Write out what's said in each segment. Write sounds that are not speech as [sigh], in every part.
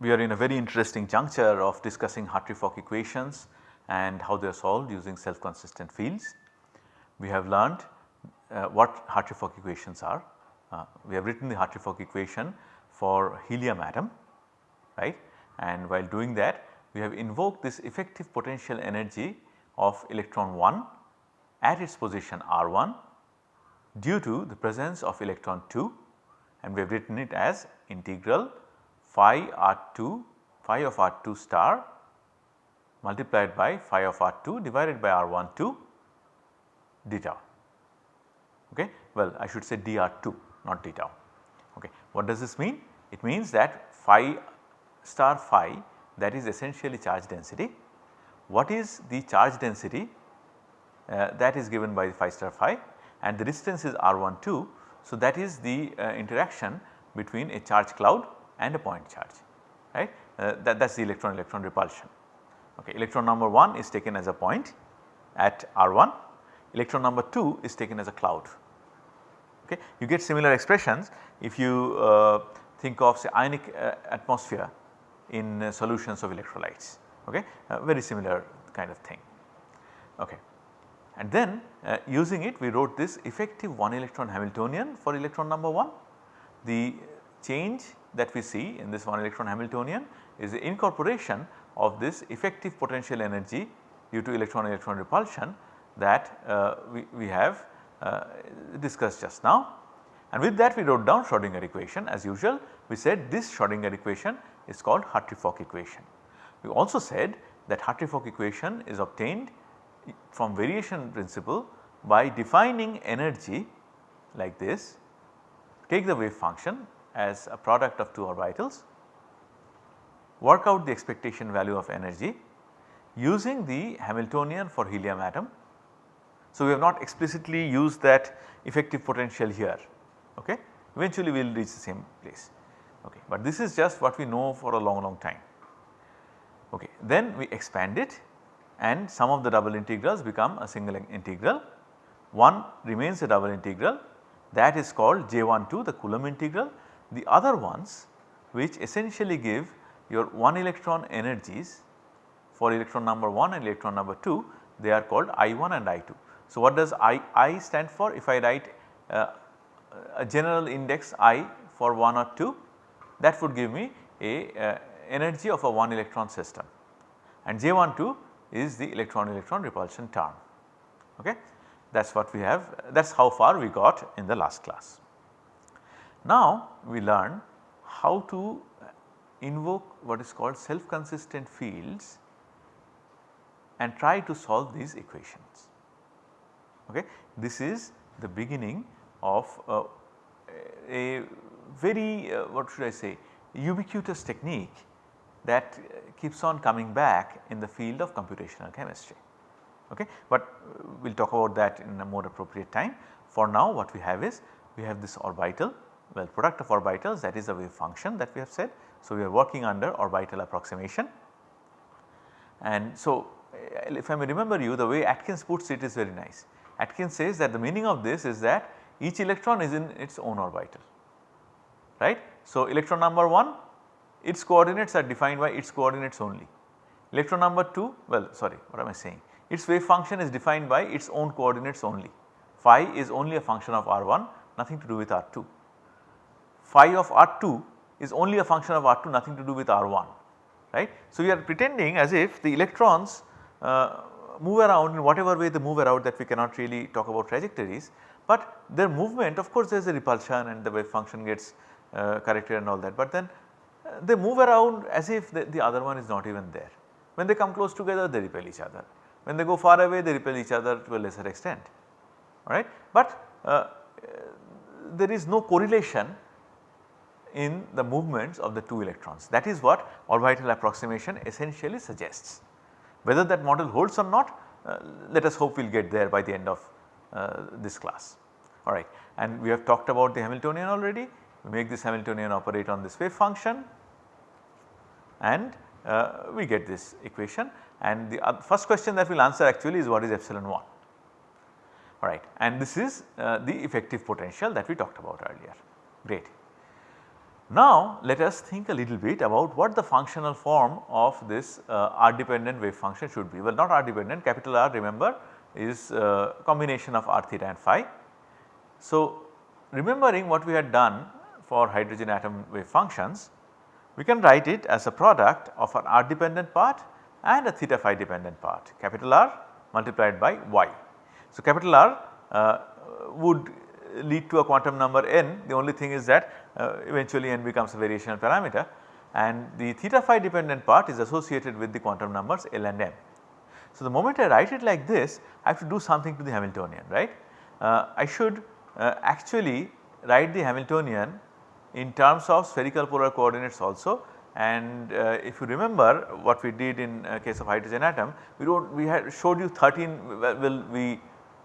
we are in a very interesting juncture of discussing Hartree-Fock equations and how they are solved using self consistent fields. We have learned uh, what Hartree-Fock equations are. Uh, we have written the Hartree-Fock equation for helium atom right and while doing that we have invoked this effective potential energy of electron 1 at its position R1 due to the presence of electron 2 and we have written it as integral phi R2 phi of R2 star multiplied by phi of R2 divided by R1 2 d tau. Okay. Well I should say dr2 not d tau. Okay. What does this mean? It means that phi star phi that is essentially charge density. What is the charge density uh, that is given by phi star phi and the distance is r 1 2. So, that is the uh, interaction between a charge cloud and a point charge right uh, that is the electron electron repulsion. Okay. Electron number 1 is taken as a point at r1, electron number 2 is taken as a cloud. Okay. You get similar expressions if you uh, think of say ionic uh, atmosphere in uh, solutions of electrolytes okay very similar kind of thing. Okay. And then uh, using it we wrote this effective 1 electron Hamiltonian for electron number 1. The change that we see in this 1 electron Hamiltonian is the incorporation of this effective potential energy due to electron electron repulsion that uh, we, we have uh, discussed just now. And with that we wrote down Schrodinger equation as usual we said this Schrodinger equation is called Hartree-Fock equation. We also said that Hartree-Fock equation is obtained from variation principle by defining energy like this, take the wave function as a product of two orbitals, work out the expectation value of energy using the Hamiltonian for helium atom. So, we have not explicitly used that effective potential here okay eventually we will reach the same place okay but this is just what we know for a long long time. Okay then we expand it and some of the double integrals become a single integral. One remains a double integral that is called J12 the Coulomb integral. The other ones which essentially give your 1 electron energies for electron number 1 and electron number 2 they are called I1 and I2. So, what does I, I stand for if I write uh, a general index I for 1 or 2 that would give me a uh, energy of a 1 electron system and J12 is the electron electron repulsion term okay. That is what we have that is how far we got in the last class. Now we learn how to invoke what is called self consistent fields and try to solve these equations. Okay. This is the beginning of uh, a very uh, what should I say ubiquitous technique that keeps on coming back in the field of computational chemistry. Okay. But we will talk about that in a more appropriate time. For now what we have is we have this orbital well product of orbitals that is a wave function that we have said. So, we are working under orbital approximation and so if I may remember you the way Atkins puts it is very nice. Atkins says that the meaning of this is that each electron is in its own orbital right. So, electron number 1 its coordinates are defined by its coordinates only. Electron number 2 well sorry what am I saying its wave function is defined by its own coordinates only. Phi is only a function of R1 nothing to do with R2. Phi of R2 is only a function of R2 nothing to do with R1 right. So, we are pretending as if the electrons uh, move around in whatever way they move around that we cannot really talk about trajectories, but their movement of course there is a repulsion and the wave function gets uh, corrected and all that, but then they move around as if the, the, other one is not even there. When they come close together they repel each other, when they go far away they repel each other to a lesser extent alright. But uh, there is no correlation in the movements of the two electrons. That is what orbital approximation essentially suggests. Whether that model holds or not uh, let us hope we will get there by the end of uh, this class. Alright. And we have talked about the Hamiltonian already. We make this Hamiltonian operate on this wave function. And uh, we get this equation. And the first question that we will answer actually is what is epsilon 1 alright and this is uh, the effective potential that we talked about earlier. Great. Now let us think a little bit about what the functional form of this uh, R dependent wave function should be. Well not R dependent capital R remember is uh, combination of r theta and phi. So remembering what we had done for hydrogen atom wave functions we can write it as a product of an r dependent part and a theta phi dependent part capital R multiplied by y. So capital R uh, would lead to a quantum number n the only thing is that uh, eventually n becomes a variational parameter and the theta phi dependent part is associated with the quantum numbers L and m. So the moment I write it like this I have to do something to the Hamiltonian right. Uh, I should uh, actually write the Hamiltonian in terms of spherical polar coordinates also and uh, if you remember what we did in uh, case of hydrogen atom we not we had showed you 13 well we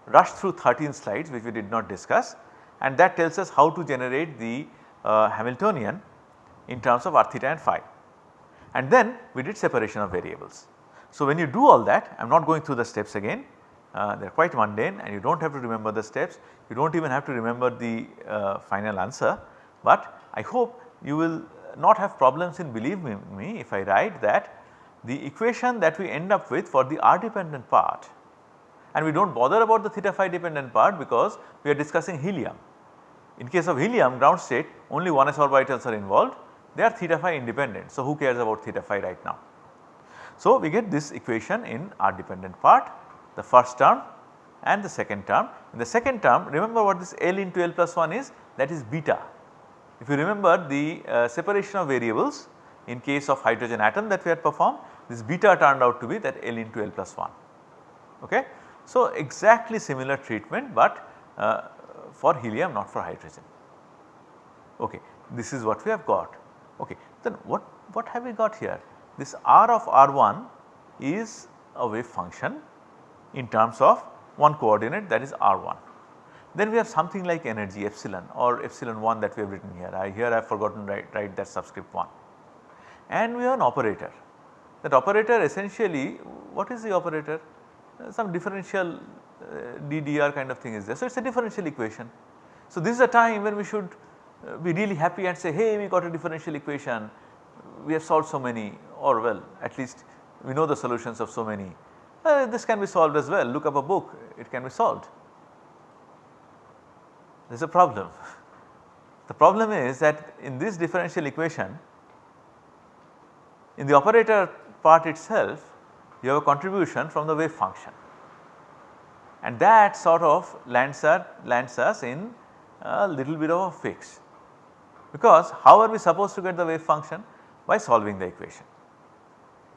rushed through 13 slides which we did not discuss and that tells us how to generate the Hamiltonian in terms of r theta and phi and then we did separation of variables. So when you do all that I am not going through the steps again uh, they are quite mundane and you do not have to remember the steps you do not even have to remember the uh, final answer but I hope you will not have problems in believing me if I write that the equation that we end up with for the r dependent part and we do not bother about the theta phi dependent part because we are discussing helium. In case of helium ground state only 1s orbitals are involved they are theta phi independent. So, who cares about theta phi right now. So, we get this equation in r dependent part the first term and the second term. In the second term remember what this L into L plus 1 is that is beta. If you remember the uh, separation of variables in case of hydrogen atom that we had performed this beta turned out to be that L into L plus 1 okay. So, exactly similar treatment but uh, for helium not for hydrogen. Okay. This is what we have got. Okay. Then what, what have we got here? This R of R1 is a wave function in terms of one coordinate that is R1. Then we have something like energy epsilon or epsilon 1 that we have written here. I here I have forgotten write, write that subscript 1. And we have an operator. That operator essentially what is the operator? Uh, some differential DDR kind of thing is there. So, it is a differential equation. So, this is a time when we should uh, be really happy and say hey we got a differential equation, we have solved so many or well at least we know the solutions of so many. Uh, this can be solved as well look up a book it can be solved. There is a problem. [laughs] The problem is that in this differential equation in the operator part itself you have a contribution from the wave function and that sort of lands, lands us in a little bit of a fix because how are we supposed to get the wave function? By solving the equation.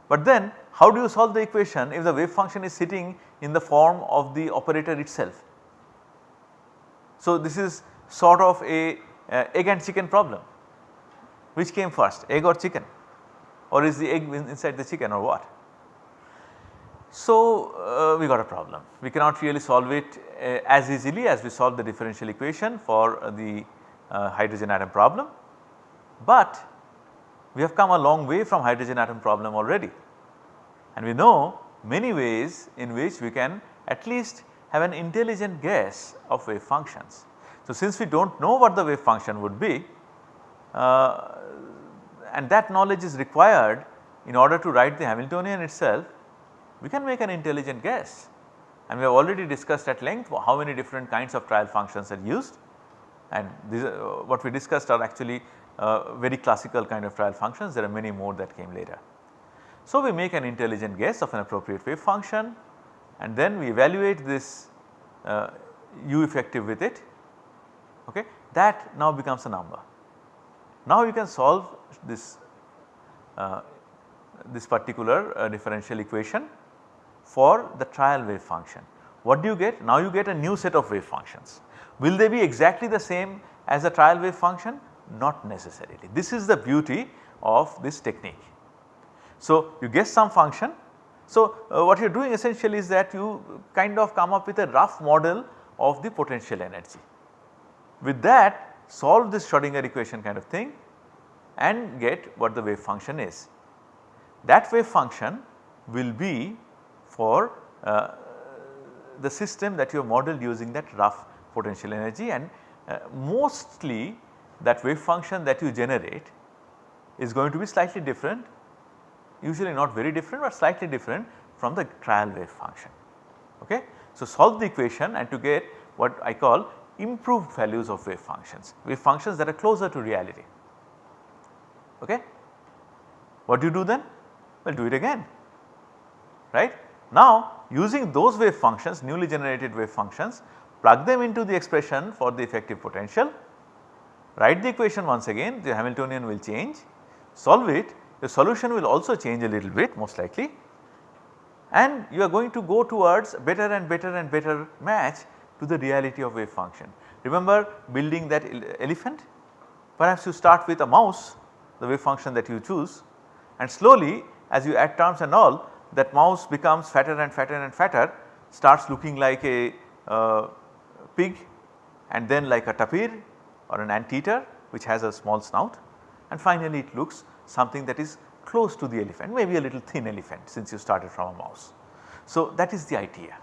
But then how do you solve the equation if the wave function is sitting in the form of the operator itself? So this is sort of a uh, egg and chicken problem. Which came first egg or chicken or is the egg inside the chicken or what? So, uh, we got a problem. We cannot really solve it uh, as easily as we solve the differential equation for uh, the hydrogen atom problem, but we have come a long way from hydrogen atom problem already and we know many ways in which we can at least have an intelligent guess of wave functions. So, since we do not know what the wave function would be uh, and that knowledge is required in order to write the Hamiltonian itself we can make an intelligent guess. And we have already discussed at length how many different kinds of trial functions are used. And these uh, what we discussed are actually uh, very classical kind of trial functions. There are many more that came later. So, we make an intelligent guess of an appropriate wave function. And then we evaluate this uh, u effective with it. Okay? That now becomes a number. Now you can solve this uh, this particular uh, differential equation for the trial wave function. What do you get? Now you get a new set of wave functions. Will they be exactly the same as the trial wave function? Not necessarily. This is the beauty of this technique. So you guess some function. So uh, what you are doing essentially is that you kind of come up with a rough model of the potential energy. With that solve this Schrodinger equation kind of thing and get what the wave function is. That wave function will be for uh, the system that you have modeled using that rough potential energy and uh, mostly that wave function that you generate is going to be slightly different usually not very different but slightly different from the trial wave function. Okay? So, solve the equation and to get what I call improved values of wave functions, wave functions that are closer to reality. Okay? What do you do then? Well do it again right. Now using those wave functions newly generated wave functions plug them into the expression for the effective potential, write the equation once again the Hamiltonian will change, solve it the solution will also change a little bit most likely. And you are going to go towards better and better and better match to the reality of wave function. Remember building that elephant? Perhaps you start with a mouse the wave function that you choose and slowly as you add terms and all that mouse becomes fatter and fatter and fatter starts looking like a uh, pig and then like a tapir or an anteater which has a small snout and finally it looks something that is close to the elephant maybe a little thin elephant since you started from a mouse. So that is the idea.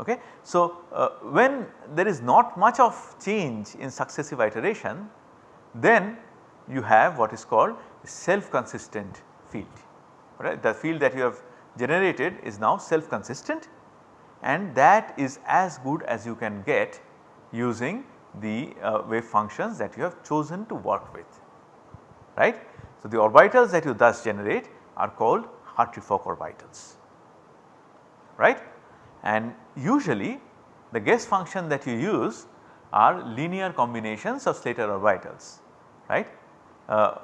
Okay. So uh, when there is not much of change in successive iteration then you have what is called self consistent field right. The field that you have generated is now self consistent and that is as good as you can get using the uh, wave functions that you have chosen to work with right. So, the orbitals that you thus generate are called Hartree-Fock orbitals right and usually the guess function that you use are linear combinations of Slater orbitals right. Uh,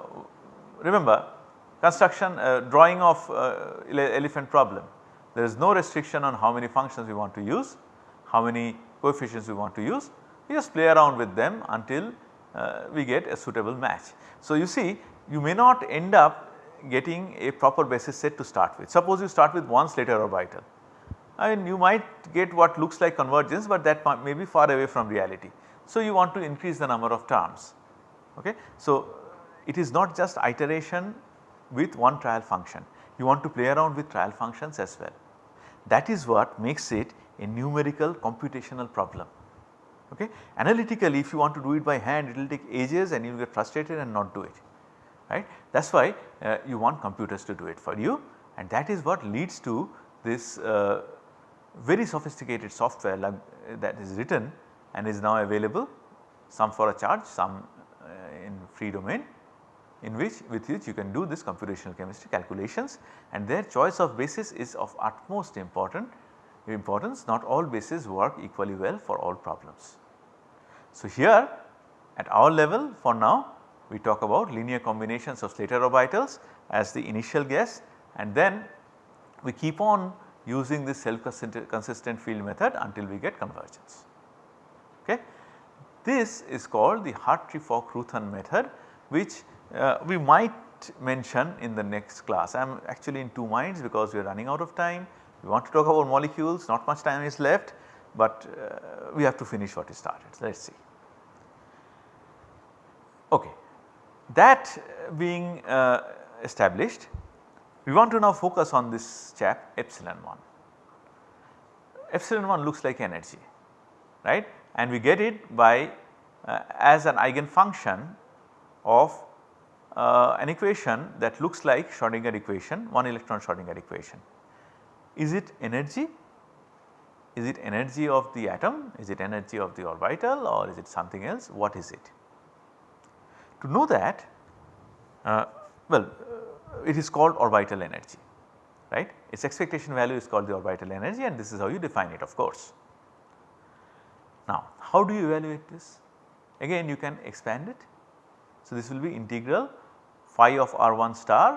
remember construction uh, drawing of uh, elephant problem there is no restriction on how many functions we want to use, how many coefficients we want to use we just play around with them until uh, we get a suitable match. So, you see you may not end up getting a proper basis set to start with. Suppose you start with one Slater orbital I mean you might get what looks like convergence but that may be far away from reality. So, you want to increase the number of terms okay. So, it is not just iteration with one trial function you want to play around with trial functions as well. That is what makes it a numerical computational problem okay. Analytically if you want to do it by hand it will take ages and you will get frustrated and not do it right. That is why uh, you want computers to do it for you and that is what leads to this uh, very sophisticated software like, uh, that is written and is now available some for a charge some uh, in free domain in which with which you can do this computational chemistry calculations and their choice of basis is of utmost important importance not all bases work equally well for all problems. So, here at our level for now we talk about linear combinations of Slater orbitals as the initial guess and then we keep on using this self consistent field method until we get convergence. Okay. This is called the Hartree-Fock-Roothaan method which uh, we might mention in the next class. I am actually in two minds because we are running out of time. We want to talk about molecules not much time is left but uh, we have to finish what we started. Let us see. Okay. That being uh, established we want to now focus on this chap epsilon 1. Epsilon 1 looks like energy right and we get it by uh, as an eigenfunction of uh, an equation that looks like Schrodinger equation, one electron Schrodinger equation. Is it energy? Is it energy of the atom? Is it energy of the orbital or is it something else? What is it? To know that, uh, well it is called orbital energy right. Its expectation value is called the orbital energy and this is how you define it of course. Now how do you evaluate this? Again you can expand it. So this will be integral phi of r1 star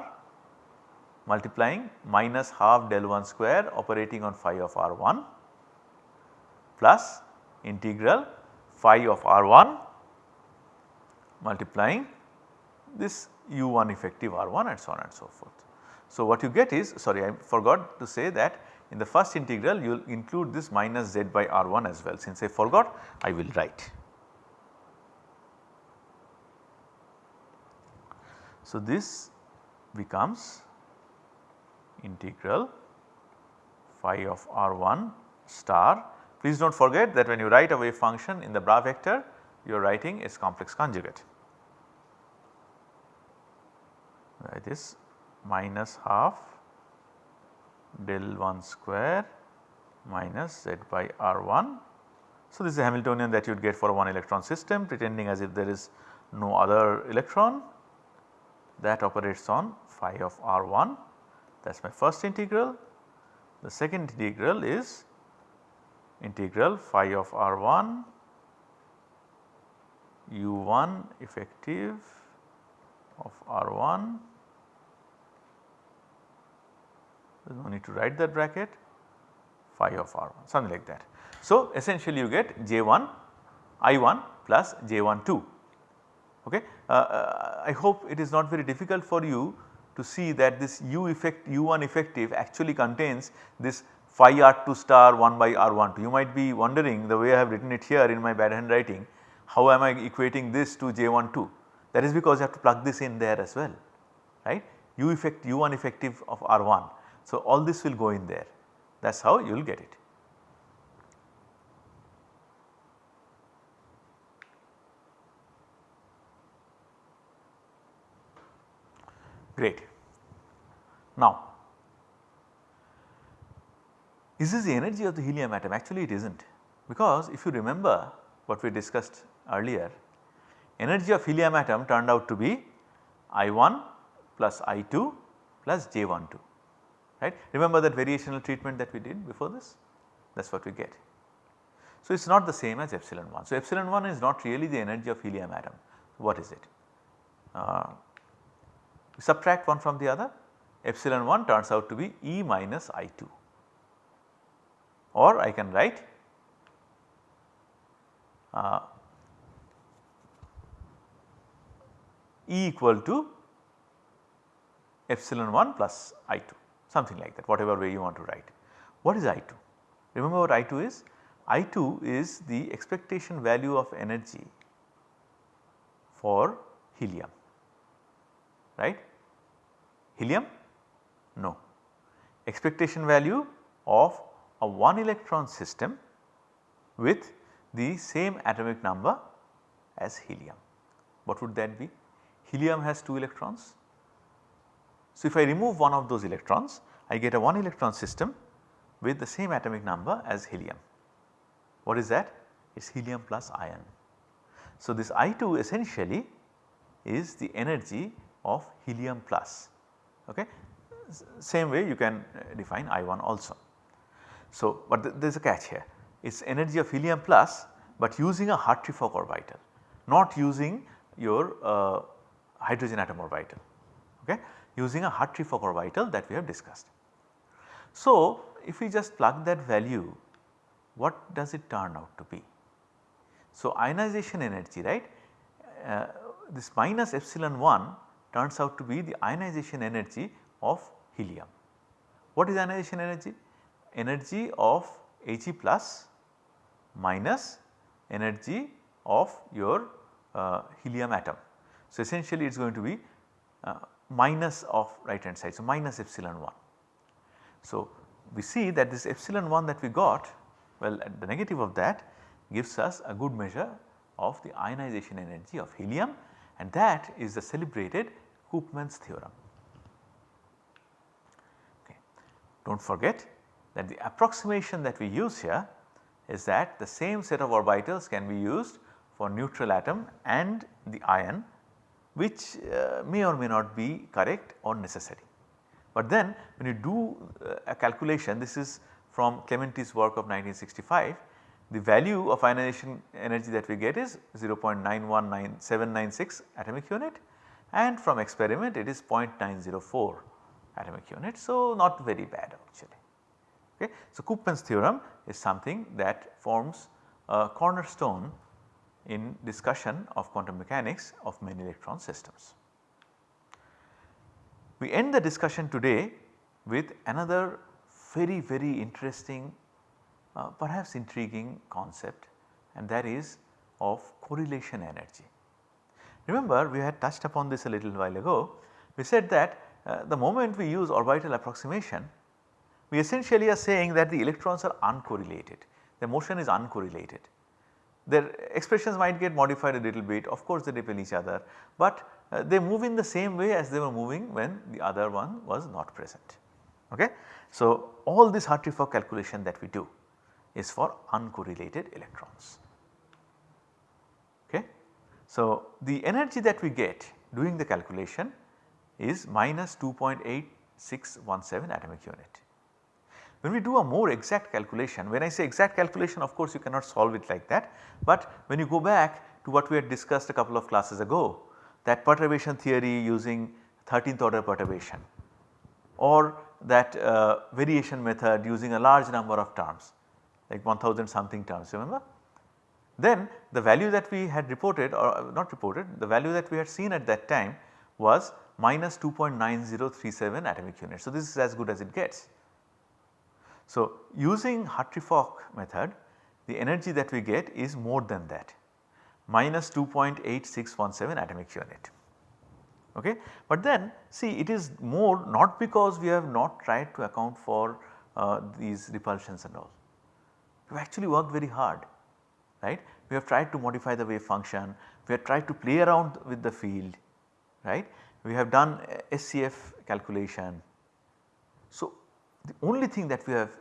multiplying minus half del 1 square operating on phi of r1 plus integral phi of r1 multiplying this u1 effective r1 and so on and so forth. So, what you get is sorry I forgot to say that in the first integral you will include this minus z by r1 as well since I forgot I will write. So, this becomes integral phi of r1 star. Please do not forget that when you write a wave function in the bra vector you are writing its complex conjugate. This minus half del 1 square minus z by r1. So, this is a Hamiltonian that you would get for a one electron system pretending as if there is no other electron that operates on phi of r1 that is my first integral. The second integral is integral phi of r1 u1 effective of r1 there is no need to write that bracket phi of r1 something like that. So, essentially you get j1 i1 plus j1 2 okay. Uh, uh, I hope it is not very difficult for you to see that this u effect u1 effective actually contains this phi r2 star 1 by r12. You might be wondering the way I have written it here in my bad handwriting how am I equating this to j12 that is because you have to plug this in there as well right u effect u1 effective of r1. So, all this will go in there that is how you will get it. Great. Now, is this the energy of the helium atom? Actually it is not because if you remember what we discussed earlier, energy of helium atom turned out to be I1 plus I2 plus J12 right. Remember that variational treatment that we did before this that is what we get. So, it is not the same as epsilon 1. So, epsilon 1 is not really the energy of helium atom. What is it? Uh, subtract one from the other epsilon 1 turns out to be E minus I2 or I can write uh, E equal to epsilon 1 plus I2 something like that whatever way you want to write. What is I2? Remember what I2 is? I2 is the expectation value of energy for helium right helium? No. Expectation value of a 1 electron system with the same atomic number as helium. What would that be? Helium has 2 electrons. So, if I remove one of those electrons I get a 1 electron system with the same atomic number as helium. What is that? It is helium plus iron. So, this I2 essentially is the energy of helium plus okay. Same way you can uh, define I1 also. So, but th there is a catch here it is energy of helium plus but using a Hartree-Fock orbital not using your uh, hydrogen atom orbital okay using a Hartree-Fock orbital that we have discussed. So, if we just plug that value what does it turn out to be? So, ionization energy right uh, this minus epsilon 1 turns out to be the ionization energy of helium. What is ionization energy? Energy of He plus minus energy of your uh, helium atom. So, essentially it is going to be uh, minus of right hand side. So, minus epsilon 1. So, we see that this epsilon 1 that we got well the negative of that gives us a good measure of the ionization energy of helium and that is the celebrated Koopman's theorem. Okay. Do not forget that the approximation that we use here is that the same set of orbitals can be used for neutral atom and the ion which uh, may or may not be correct or necessary. But then when you do uh, a calculation this is from Clementi's work of 1965 the value of ionization energy that we get is 0.919796 atomic unit and from experiment it is 0.904 atomic unit. So, not very bad actually. Okay. So, Koopman's theorem is something that forms a cornerstone in discussion of quantum mechanics of many electron systems. We end the discussion today with another very very interesting uh, perhaps intriguing concept and that is of correlation energy. Remember we had touched upon this a little while ago. We said that uh, the moment we use orbital approximation we essentially are saying that the electrons are uncorrelated, the motion is uncorrelated. their expressions might get modified a little bit of course they repel each other, but uh, they move in the same way as they were moving when the other one was not present. Okay? So, all this Hartree-Fock calculation that we do is for uncorrelated electrons. So, the energy that we get doing the calculation is minus 2.8617 atomic unit. When we do a more exact calculation, when I say exact calculation of course you cannot solve it like that, but when you go back to what we had discussed a couple of classes ago that perturbation theory using 13th order perturbation or that uh, variation method using a large number of terms like 1000 something terms remember. Then the value that we had reported or uh, not reported the value that we had seen at that time was minus 2.9037 atomic units. So, this is as good as it gets. So, using Hartree-Fock method the energy that we get is more than that minus 2.8617 atomic unit. Okay. But then see it is more not because we have not tried to account for uh, these repulsions and all. We actually worked very hard right. We have tried to modify the wave function, we have tried to play around with the field right. We have done SCF calculation. So, the only thing that we have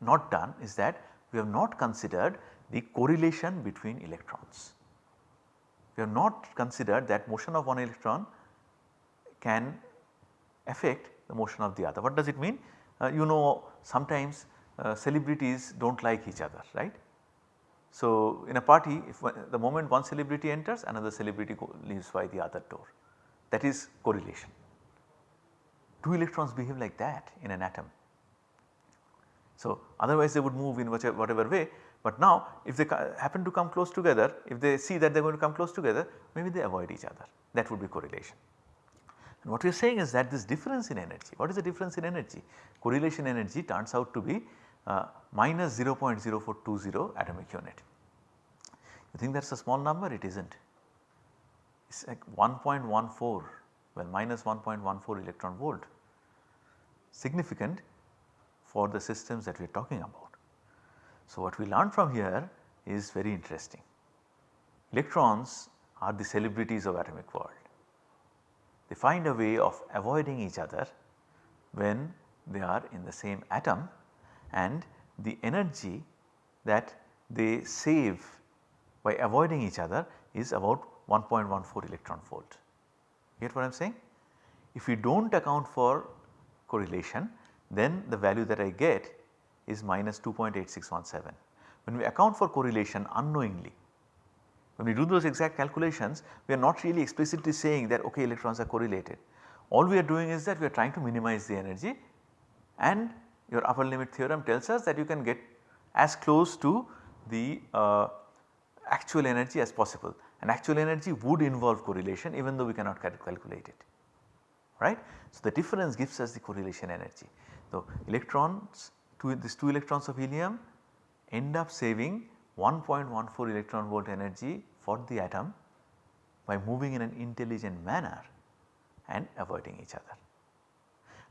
not done is that we have not considered the correlation between electrons. We have not considered that motion of one electron can affect the motion of the other. What does it mean? Uh, you know sometimes uh, celebrities do not like each other right. So, in a party if the moment one celebrity enters another celebrity leaves by the other door that is correlation. Two electrons behave like that in an atom. So, otherwise they would move in whichever, whatever way but now if they happen to come close together if they see that they are going to come close together maybe they avoid each other that would be correlation. And what we are saying is that this difference in energy, what is the difference in energy? Correlation energy turns out to be uh, minus 0.0420 atomic unit. You think that is a small number? It is not. It is like 1.14 well minus 1.14 electron volt significant for the systems that we are talking about. So, what we learn from here is very interesting. Electrons are the celebrities of atomic world. They find a way of avoiding each other when they are in the same atom and the energy that they save by avoiding each other is about 1.14 electron volt. Get what I am saying? If we do not account for correlation then the value that I get is minus 2.8617. When we account for correlation unknowingly when we do those exact calculations we are not really explicitly saying that okay electrons are correlated. All we are doing is that we are trying to minimize the energy and your upper limit theorem tells us that you can get as close to the uh, actual energy as possible and actual energy would involve correlation even though we cannot calculate it right. So, the difference gives us the correlation energy. So, electrons two, these 2 electrons of helium end up saving 1.14 electron volt energy for the atom by moving in an intelligent manner and avoiding each other.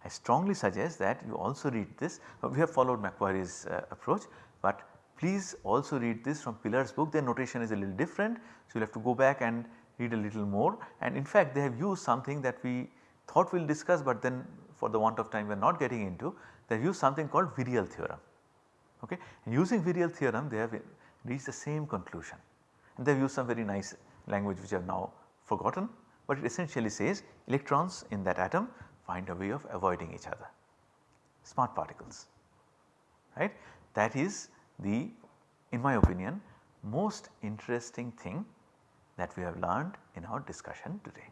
I strongly suggest that you also read this, we have followed McQuarrie's uh, approach, but please also read this from Pilar's book their notation is a little different. So, you will have to go back and read a little more and in fact they have used something that we thought we will discuss, but then for the want of time we are not getting into they have used something called virial theorem. Okay. And using virial theorem they have reached the same conclusion and they have used some very nice language which I have now forgotten, but it essentially says electrons in that atom find a way of avoiding each other, smart particles right. That is the in my opinion most interesting thing that we have learned in our discussion today.